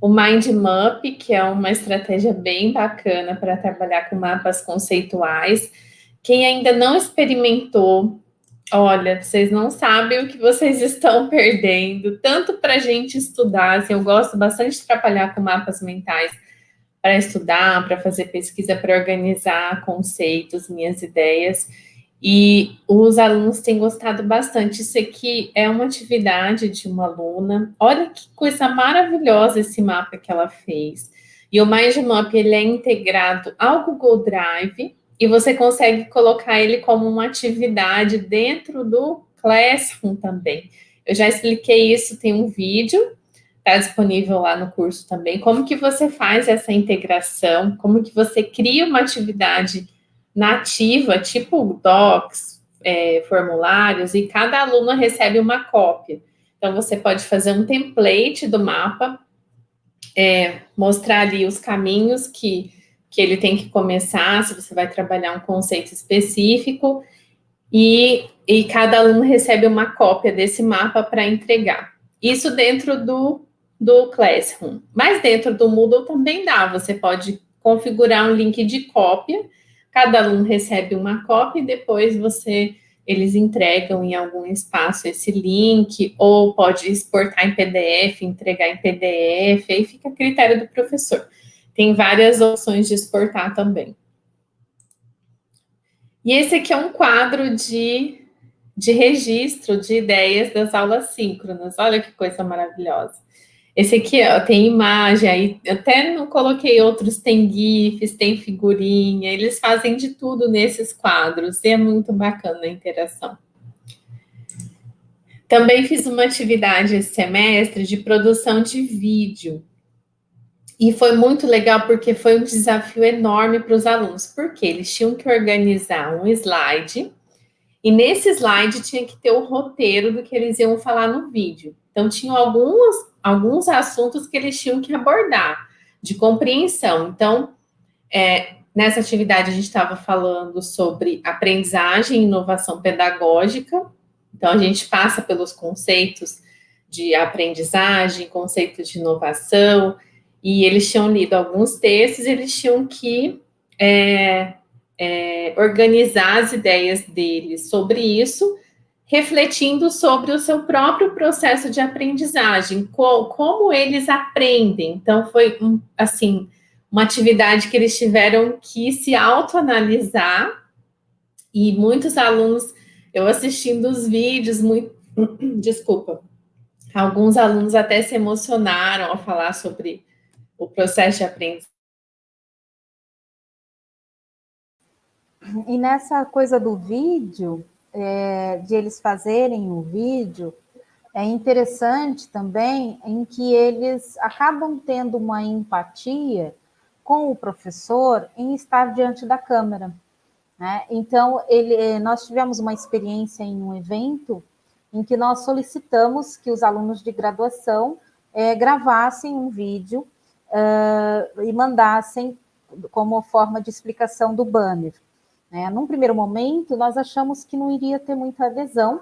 o Mind Map, que é uma estratégia bem bacana para trabalhar com mapas conceituais. Quem ainda não experimentou, olha, vocês não sabem o que vocês estão *laughs* perdendo, tanto para a gente estudar, assim, eu gosto bastante de trabalhar com mapas mentais, para estudar, para fazer pesquisa, para organizar conceitos, minhas ideias. E os alunos têm gostado bastante. Isso aqui é uma atividade de uma aluna. Olha que coisa maravilhosa esse mapa que ela fez. E o MindMap, ele é integrado ao Google Drive e você consegue colocar ele como uma atividade dentro do Classroom também. Eu já expliquei isso, tem um vídeo está disponível lá no curso também, como que você faz essa integração, como que você cria uma atividade nativa, tipo docs, é, formulários, e cada aluno recebe uma cópia. Então, você pode fazer um template do mapa, é, mostrar ali os caminhos que, que ele tem que começar, se você vai trabalhar um conceito específico, e, e cada aluno recebe uma cópia desse mapa para entregar. Isso dentro do do Classroom. Mas dentro do Moodle também dá, você pode configurar um link de cópia, cada aluno recebe uma cópia e depois você eles entregam em algum espaço esse link, ou pode exportar em PDF, entregar em PDF, aí fica a critério do professor. Tem várias opções de exportar também. E esse aqui é um quadro de, de registro de ideias das aulas síncronas. Olha que coisa maravilhosa. Esse aqui ó, tem imagem, aí até não coloquei outros, tem GIFs, tem figurinha, eles fazem de tudo nesses quadros, e é muito bacana a interação. Também fiz uma atividade esse semestre de produção de vídeo. E foi muito legal porque foi um desafio enorme para os alunos, porque eles tinham que organizar um slide, e nesse slide tinha que ter o roteiro do que eles iam falar no vídeo. Então, tinham algumas alguns assuntos que eles tinham que abordar, de compreensão. Então, é, nessa atividade a gente estava falando sobre aprendizagem e inovação pedagógica. Então, a gente passa pelos conceitos de aprendizagem, conceitos de inovação, e eles tinham lido alguns textos, eles tinham que é, é, organizar as ideias deles sobre isso refletindo sobre o seu próprio processo de aprendizagem, co como eles aprendem. Então, foi, um, assim, uma atividade que eles tiveram que se autoanalisar, e muitos alunos, eu assistindo os vídeos, muito, *clears throat* desculpa, alguns alunos até se emocionaram ao falar sobre o processo de aprendizagem. E nessa coisa do vídeo, é, de eles fazerem o vídeo, é interessante também em que eles acabam tendo uma empatia com o professor em estar diante da câmera. Né? Então, ele, nós tivemos uma experiência em um evento em que nós solicitamos que os alunos de graduação é, gravassem um vídeo uh, e mandassem como forma de explicação do banner. Né? Num primeiro momento, nós achamos que não iria ter muita adesão,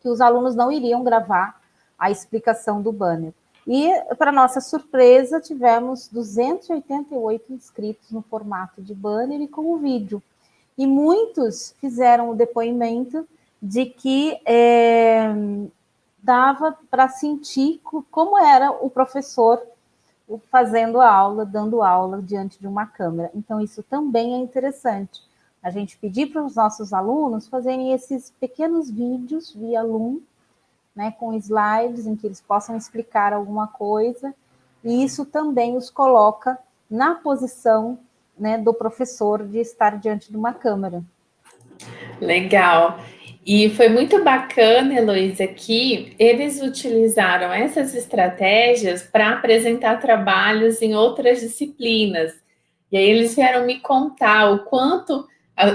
que os alunos não iriam gravar a explicação do banner. E, para nossa surpresa, tivemos 288 inscritos no formato de banner e com o vídeo. E muitos fizeram o depoimento de que é, dava para sentir como era o professor fazendo a aula, dando aula diante de uma câmera. Então, isso também é interessante a gente pedir para os nossos alunos fazerem esses pequenos vídeos via Loom, né, com slides em que eles possam explicar alguma coisa, e isso também os coloca na posição né, do professor de estar diante de uma câmera. Legal. E foi muito bacana, Heloísa, que eles utilizaram essas estratégias para apresentar trabalhos em outras disciplinas. E aí eles vieram me contar o quanto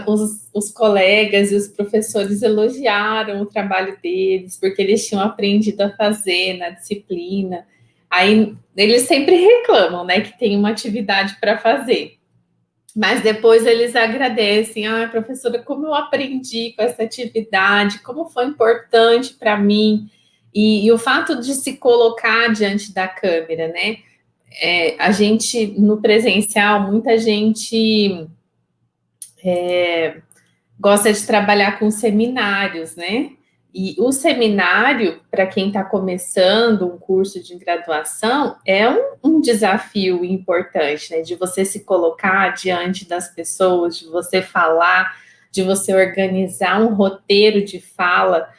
os, os, colegas e os professores elogiaram o trabalho deles, porque eles tinham aprendido a fazer na disciplina. Aí eles sempre reclamam, né, que tem uma atividade para fazer. Mas depois eles agradecem, ah, professora, como eu aprendi com essa atividade, como foi importante para mim. E, e, o fato de se colocar diante da câmera, né? É, a gente, no presencial, muita gente é, gosta de trabalhar com seminários, né? E o seminário, para quem está começando um curso de graduação, é um, um, desafio importante, né? De você se colocar diante das pessoas, de você falar, de você organizar um roteiro de fala.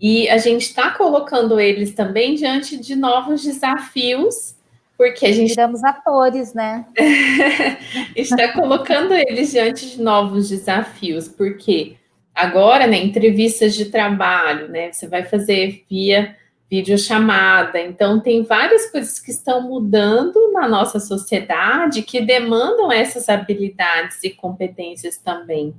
E a gente está colocando eles também diante de novos desafios, porque a gente. Viramos atores, né? *laughs* está colocando eles diante de novos desafios, porque Agora, né, entrevistas de trabalho, né, você vai fazer via videochamada. Então, tem várias coisas que estão mudando na nossa sociedade que demandam essas habilidades e competências também.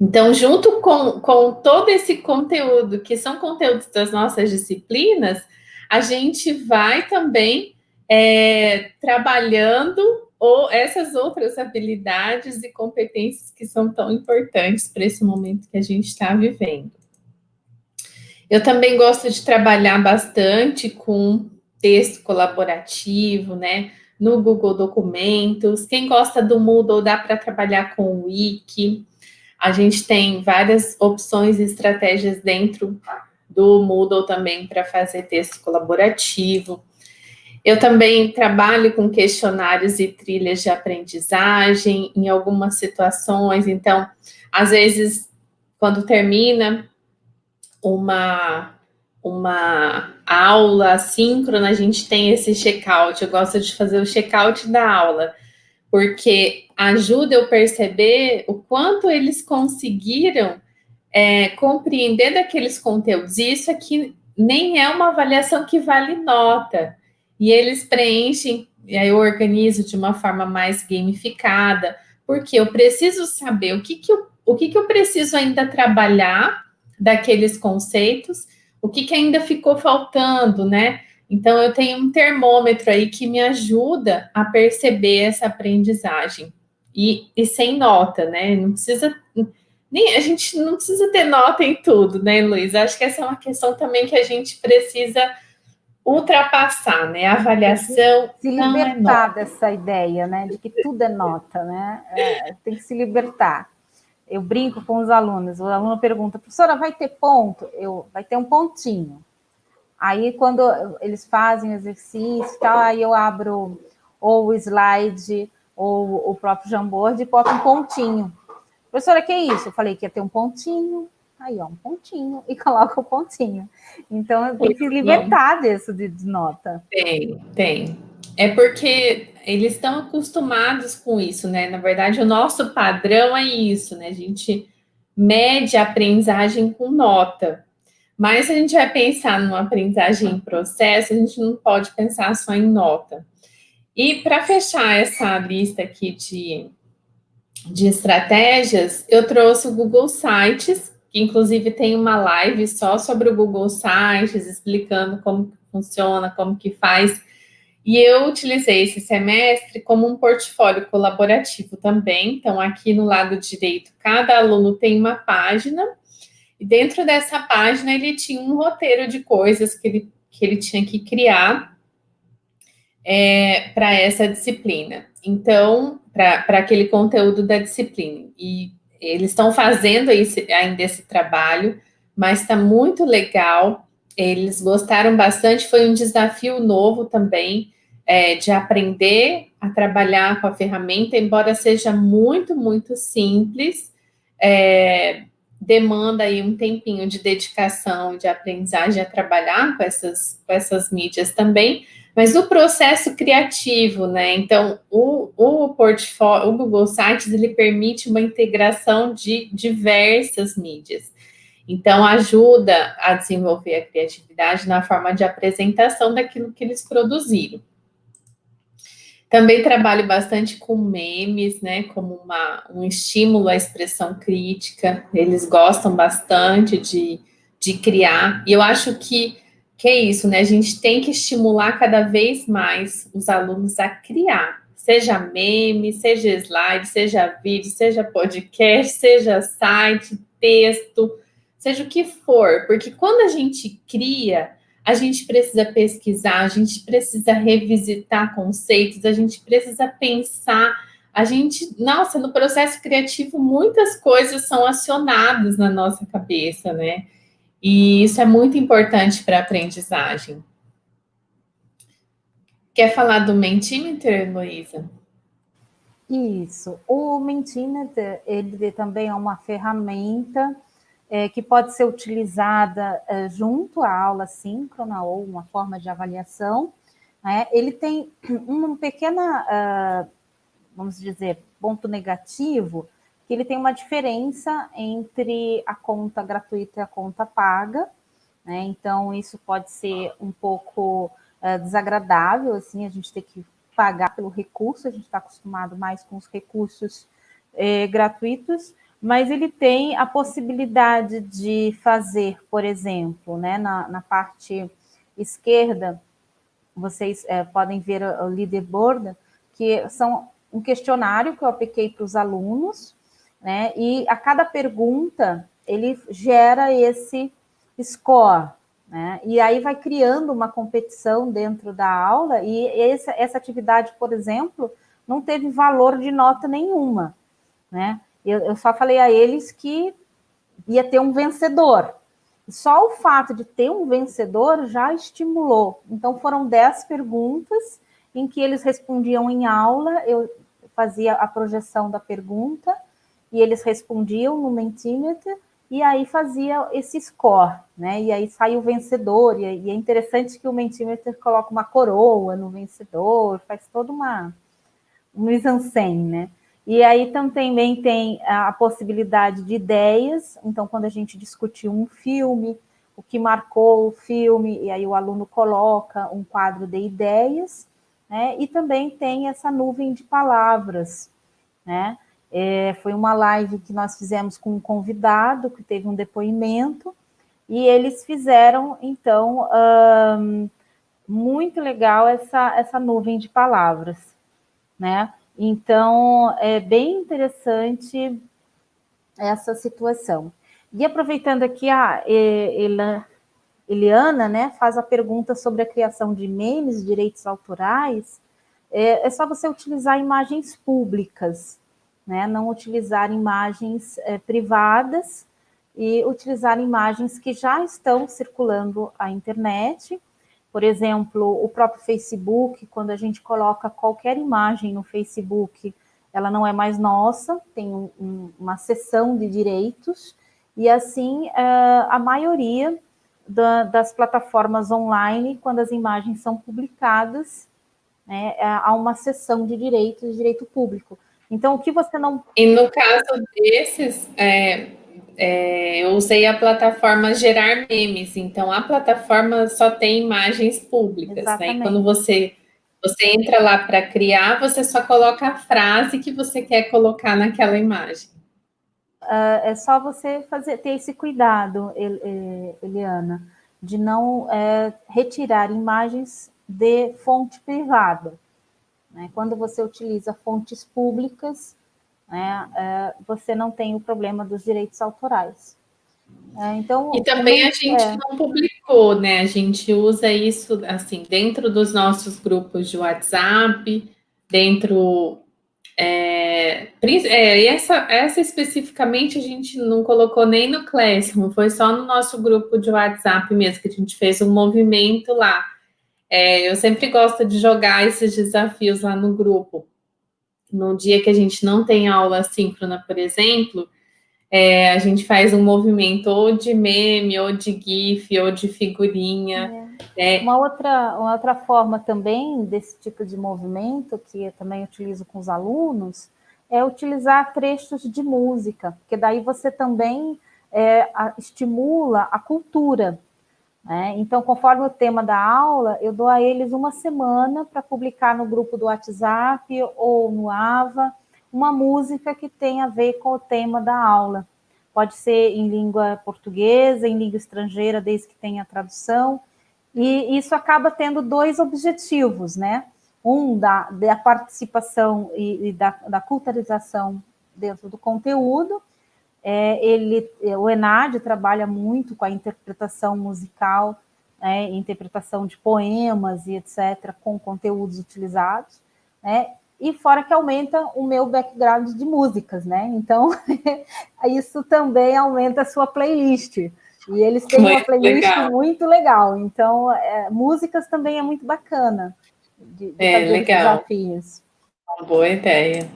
Então, junto com, com todo esse conteúdo, que são conteúdos das nossas disciplinas, a gente vai também é, trabalhando ou essas outras habilidades e competências que são tão importantes para esse momento que a gente está vivendo. Eu também gosto de trabalhar bastante com texto colaborativo, né? No Google Documentos. Quem gosta do Moodle dá para trabalhar com o Wiki. A gente tem várias opções e estratégias dentro do Moodle também para fazer texto colaborativo. Eu também trabalho com questionários e trilhas de aprendizagem em algumas situações. Então, às vezes, quando termina uma, uma aula síncrona, a gente tem esse check-out. Eu gosto de fazer o check-out da aula, porque ajuda eu perceber o quanto eles conseguiram é, compreender daqueles conteúdos. E isso aqui nem é uma avaliação que vale nota e eles preenchem, e aí eu organizo de uma forma mais gamificada, porque eu preciso saber o que, que, eu, o que, que eu preciso ainda trabalhar daqueles conceitos, o que, que ainda ficou faltando, né? Então, eu tenho um termômetro aí que me ajuda a perceber essa aprendizagem. E, e sem nota, né? Não precisa. Nem, a gente não precisa ter nota em tudo, né, Luiz? Acho que essa é uma questão também que a gente precisa ultrapassar, né? A avaliação. Se é libertar é dessa ideia, né? De que tudo é nota, né? É, tem que se libertar. Eu brinco com os alunos, o aluno pergunta, professora, vai ter ponto? Eu, vai ter um pontinho. Aí, quando eles fazem exercício tal, aí eu abro ou o slide ou o próprio Jamboard e boto um pontinho. Professora, que é isso? Eu falei que ia ter um pontinho, aí ó, um pontinho, e *laughs* coloca o pontinho. Então, tem que libertar disso de, de nota. Tem, tem. É porque eles estão acostumados com isso, né? Na verdade, o nosso padrão é isso, né? A gente mede a aprendizagem com nota. Mas se a gente vai pensar numa aprendizagem em processo, a gente não pode pensar só em nota. E para fechar essa lista aqui de, de estratégias, eu trouxe o Google Sites, que inclusive tem uma live só sobre o Google Sites, explicando como funciona, como que faz. E eu utilizei esse semestre como um portfólio colaborativo também. Então, aqui no lado direito, cada aluno tem uma página, e dentro dessa página ele tinha um roteiro de coisas que ele, que ele tinha que criar é, para essa disciplina. Então, para aquele conteúdo da disciplina. E eles estão fazendo esse, ainda esse trabalho, mas está muito legal. Eles gostaram bastante, foi um desafio novo também é, de aprender a trabalhar com a ferramenta, embora seja muito, muito simples, é, demanda aí um tempinho de dedicação, de aprendizagem a trabalhar com essas, com essas mídias também, mas o processo criativo, né? Então, o, o portfólio, o Google Sites, ele permite uma integração de diversas mídias. Então, ajuda a desenvolver a criatividade na forma de apresentação daquilo que eles produziram. Também trabalho bastante com memes, né, como uma, um estímulo à expressão crítica. Eles gostam bastante de, de criar. E eu acho que, que é isso, né? A gente tem que estimular cada vez mais os alunos a criar. Seja meme, seja slide, seja vídeo, seja podcast, *laughs* seja site, texto, seja o que for. Porque quando a gente cria, a gente precisa pesquisar, a gente precisa revisitar conceitos, a gente precisa pensar, a gente, nossa, no processo criativo muitas coisas são acionadas na nossa cabeça, né? E isso é muito importante para a aprendizagem. Quer falar do Mentimeter, Luísa? Isso. O Mentimeter, ele também é uma ferramenta é, que pode ser utilizada é, junto à aula síncrona ou uma forma de avaliação. Né? Ele tem *clears throat* uma pequena, uh, vamos dizer, ponto negativo, que ele tem uma diferença entre a conta gratuita e a conta paga, né? Então, isso pode ser um pouco uh, desagradável, assim, a gente ter que pagar pelo recurso, a gente está acostumado mais com os recursos eh, gratuitos, mas ele tem a possibilidade de fazer, por exemplo, né, na, na parte esquerda, vocês é, podem ver o leaderboard, que são um questionário que eu apliquei para os alunos, né, e a cada pergunta ele gera esse score, né, e aí vai criando uma competição dentro da aula, e essa, essa atividade, por exemplo, não teve valor de nota nenhuma, né, eu, eu só falei a eles que ia ter um vencedor. Só o fato de ter um vencedor já estimulou. Então, foram dez perguntas em que eles respondiam em aula, eu fazia a projeção da pergunta, e eles respondiam no Mentimeter, e aí fazia esse score, né? E aí sai o vencedor, e, é interessante que o Mentimeter coloca uma coroa no vencedor, faz toda uma um mise-en-scène, né? E aí também tem a possibilidade de ideias, então quando a gente discutir um filme, o que marcou o filme, e aí o aluno coloca um quadro de ideias, né? E também tem essa nuvem de palavras, né? É, foi uma live que nós fizemos com um convidado, que teve um depoimento, e eles fizeram, então, muito legal essa, essa nuvem de palavras, né? Então, é bem interessante essa situação. E aproveitando aqui, a Eliana né, faz a pergunta sobre a criação de memes, direitos autorais, é, é só você utilizar imagens públicas, né, não utilizar imagens é, privadas e utilizar imagens que já estão circulando à internet, por exemplo, o próprio Facebook, quando a gente coloca qualquer imagem no Facebook, ela não é mais nossa, tem um, um, uma seção de direitos, e assim uh, a maioria da, das plataformas online, quando as imagens são publicadas, né, há uma seção de direitos, direito público. Então, o que você não... E no caso desses, é, é, eu usei a plataforma Gerar Memes, então a plataforma só tem imagens públicas, né? E quando você, você entra lá para criar, você só coloca a frase que você quer colocar naquela imagem. Uh, é só você fazer, ter esse cuidado, Eliana, de não é, retirar imagens de fonte privada. Né? Quando você utiliza fontes públicas, né, é, você não tem o problema dos direitos autorais. É, então, e também a gente é... não publicou, né? A gente usa isso assim dentro dos nossos grupos de WhatsApp, dentro é, é, essa, essa especificamente a gente não colocou nem no Classroom, foi só no nosso grupo de WhatsApp mesmo, que a gente fez um movimento lá. É, eu sempre gosto de jogar esses desafios lá no grupo, no dia que a gente não tem aula síncrona, por exemplo, é, a gente faz um movimento ou de meme, ou de GIF, ou de figurinha. É. É. Uma, outra, uma outra forma também desse tipo de movimento, que eu também utilizo com os alunos, é utilizar trechos de música, porque daí você também é, a, estimula a cultura. Né? Então, conforme o tema da aula, eu dou a eles uma semana para publicar no grupo do WhatsApp ou no AVA uma música que tenha a ver com o tema da aula. Pode ser em língua portuguesa, em língua estrangeira, desde que tenha tradução. E isso acaba tendo dois objetivos, né? Um da, da participação e, e da, da culturalização dentro do conteúdo, é, ele, o Enad trabalha muito com a interpretação musical, né, interpretação de poemas e etc., com conteúdos utilizados, né, e fora que aumenta o meu background de músicas, né? Então, *laughs* isso também aumenta a sua playlist. E eles têm muito uma playlist legal. muito legal. Então, é, músicas também é muito bacana de, de é, legal. desafios. Uma boa ideia.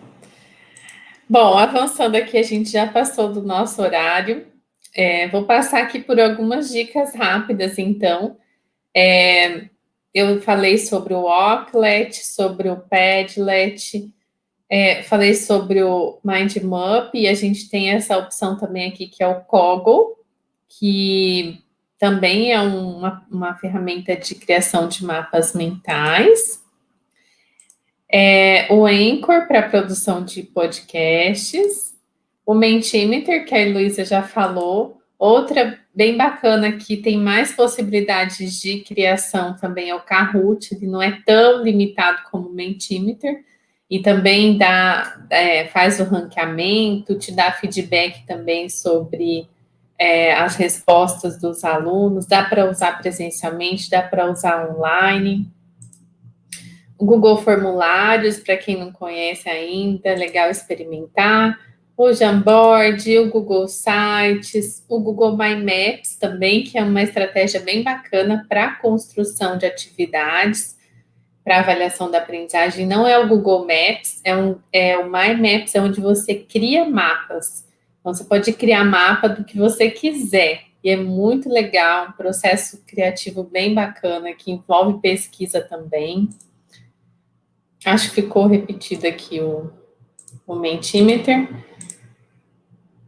Bom, avançando aqui, a gente já passou do nosso horário. É, vou passar aqui por algumas dicas rápidas, então. É, eu falei sobre o Ocklet, sobre o Padlet, é, falei sobre o MindMap, e a gente tem essa opção também aqui, que é o Coggle, que também é uma, uma ferramenta de criação de mapas mentais é, o Anchor para produção de podcasts, o Mentimeter, que a Luísa já falou, outra bem bacana que tem mais possibilidades de criação também é o Kahoot, ele não é tão limitado como o Mentimeter, e também dá, é, faz o ranqueamento, te dá feedback também sobre é, as respostas dos alunos, dá para usar presencialmente, dá para usar online. Google Formulários, para quem não conhece ainda, legal experimentar. O Jamboard, o Google Sites, o Google My Maps também, que é uma estratégia bem bacana para construção de atividades, para avaliação da aprendizagem. Não é o Google Maps, é, um, é o My Maps, é onde você cria mapas. Então, você pode criar mapa do que você quiser. E é muito legal, um processo criativo bem bacana, que envolve pesquisa também. Acho que ficou repetido aqui o, o Mentimeter.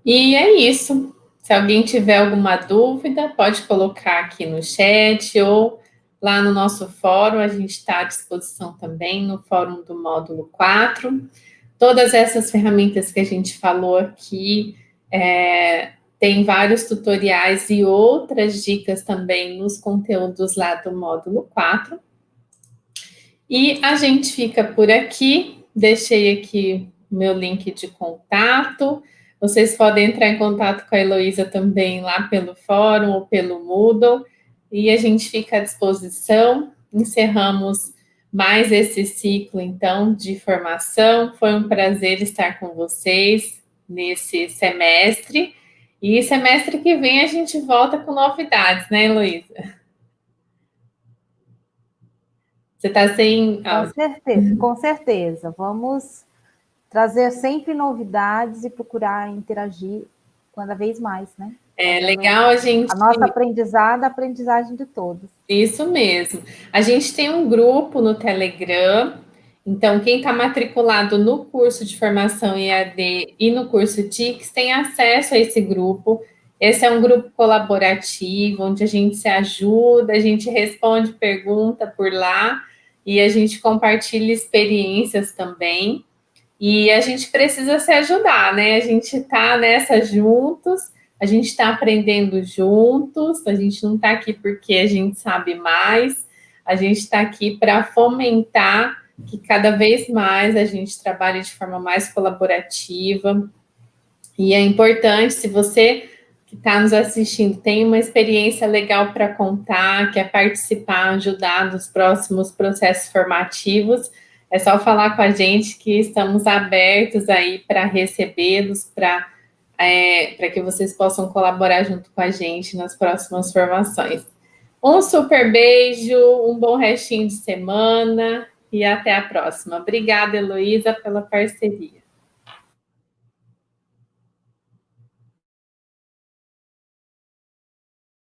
E é isso. Se alguém tiver alguma dúvida, pode colocar aqui no chat ou lá no nosso fórum, a gente está à disposição também no fórum do módulo 4. Todas essas ferramentas que a gente falou aqui, é, tem vários tutoriais e outras dicas também nos conteúdos lá do módulo 4. E a gente fica por aqui. Deixei aqui meu link de contato. Vocês podem entrar em contato com a Heloísa também lá pelo fórum ou pelo Moodle. E a gente fica à disposição. Encerramos mais esse ciclo, então, de formação. Foi um prazer estar com vocês nesse semestre. E semestre que vem a gente volta com novidades, né, Heloísa? Você está sem. Com certeza, com certeza. Vamos trazer sempre novidades e procurar interagir cada vez mais, né? É legal a gente. A nossa aprendizada, a aprendizagem de todos. Isso mesmo. A gente tem um grupo no Telegram. Então, quem está matriculado no curso de formação EAD e no curso TICS tem acesso a esse grupo. Esse é um grupo colaborativo, onde a gente se ajuda, a gente responde pergunta por lá e a gente compartilha experiências também. E a gente precisa se ajudar, né? A gente está nessa juntos, a gente está aprendendo juntos, a gente não está aqui porque a gente sabe mais, a gente está aqui para fomentar que cada vez mais a gente trabalhe de forma mais colaborativa. E é importante, se você que está nos assistindo tem uma experiência legal para contar, quer participar, ajudar nos próximos processos formativos, é só falar com a gente que estamos abertos aí para recebê-los, para é, para que vocês possam colaborar junto com a gente nas próximas formações. Um super beijo, um bom restinho de semana e até a próxima. Obrigada, Heloísa, pela parceria.